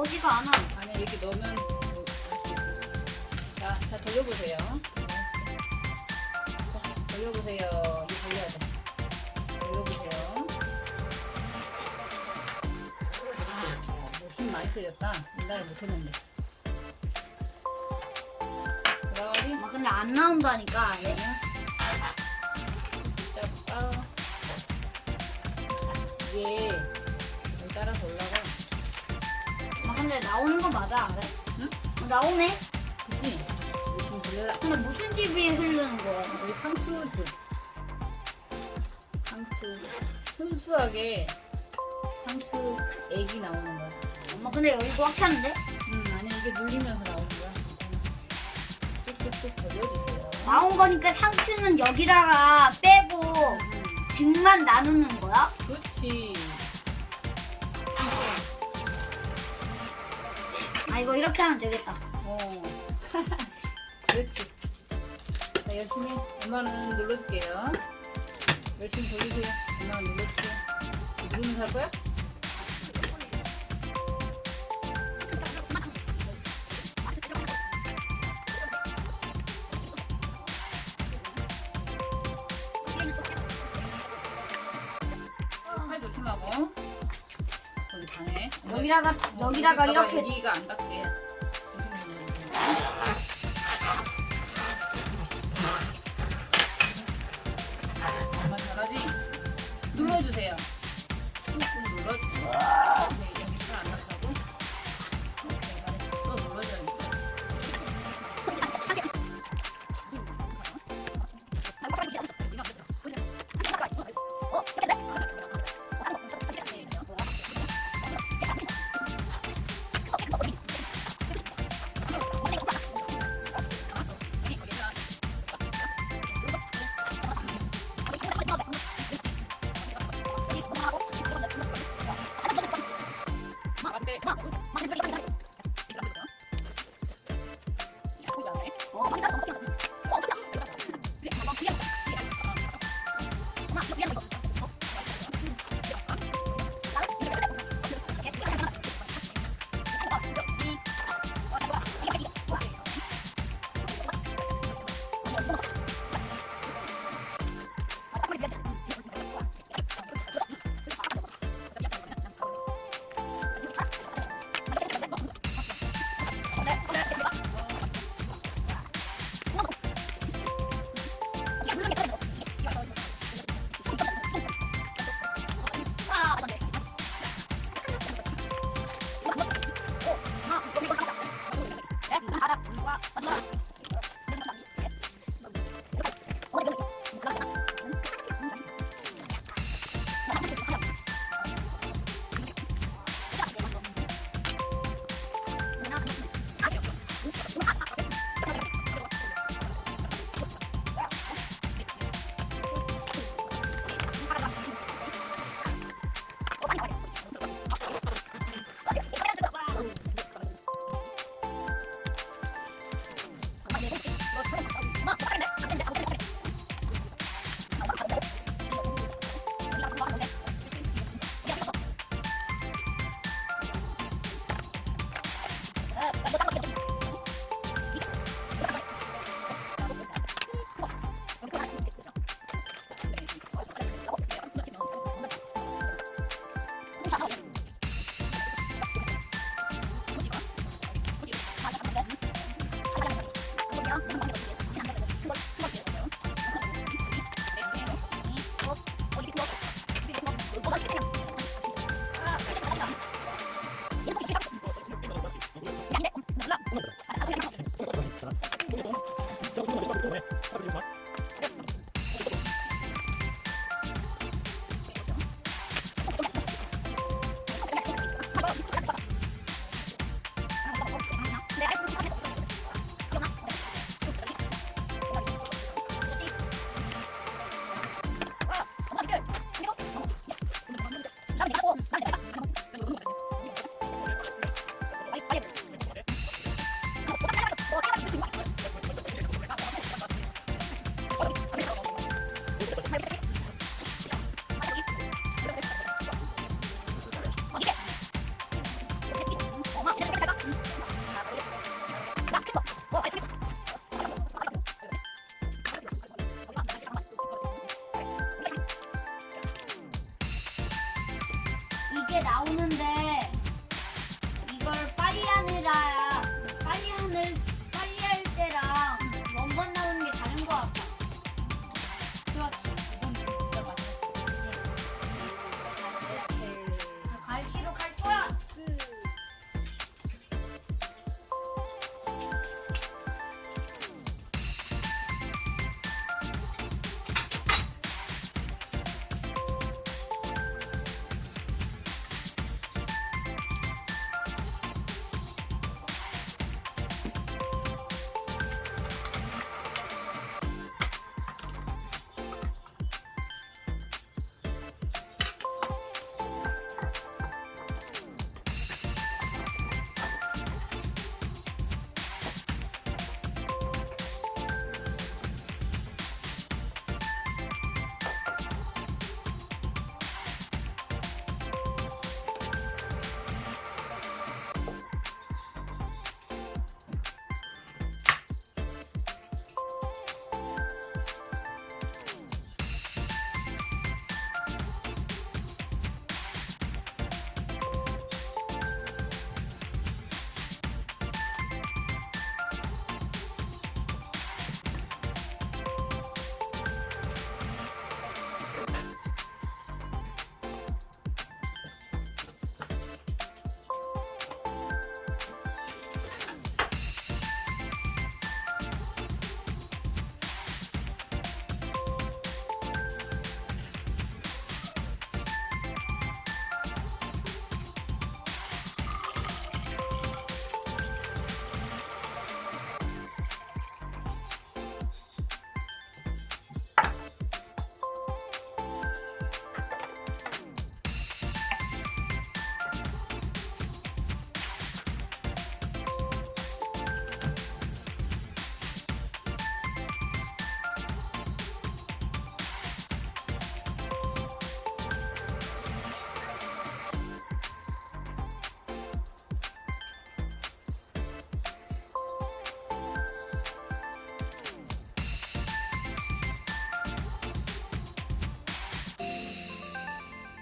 나오지가 않아. 안에 이렇게 넣으면 뭐, 자, 자 돌려보세요. 자, 돌려보세요. 돌려야 돼. 돌려보세요. 어, 힘 많이 쓰였다. 옛날에 못했는데. 막 근데 안 나온다니까. 얘. 잡아. 이게 여기 따라서 올라가. 막 근데 나오는 거 맞아. 그래? 응? 어, 나오네. 그치? 열심히 돌려라. 근데 무슨 집이 흐르는 거야? 여기 상추즙. 상추. 순수하게 상추 액이 나오는 거야. 엄마 근데 여기 꽉 찼는데? 음, 아니 이게 눌리면서 나오는 거야. 뚝뚝뚝 돌려주세요. 나온 거니까 상추는 여기다가 빼고 음, 즙만 나누는 거야? 그렇지. 이거 이렇게 하면 되겠다. 어. 그렇지. 자, 열심히 엄마는 눌러줄게요. 열심히 돌리세요. 엄마는 눌러줄게요. 누구는 살 거야? 팔 조심하고. 거기 방에. 여기다가 어, 여기다가 이렇게 여기가 안 닿게. 나오는